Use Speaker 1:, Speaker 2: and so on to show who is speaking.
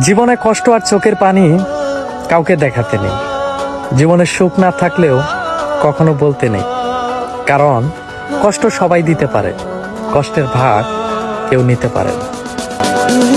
Speaker 1: জীবনে কষ্ট আর চোখের পানি কাউকে দেখাতে নেই। জীবনে সুখ না থাকলেও কখনো বলতে নেই। কারণ কষ্ট সবাই দিতে পারে, কষ্টের ভাগ কেউ নিতে পারে না।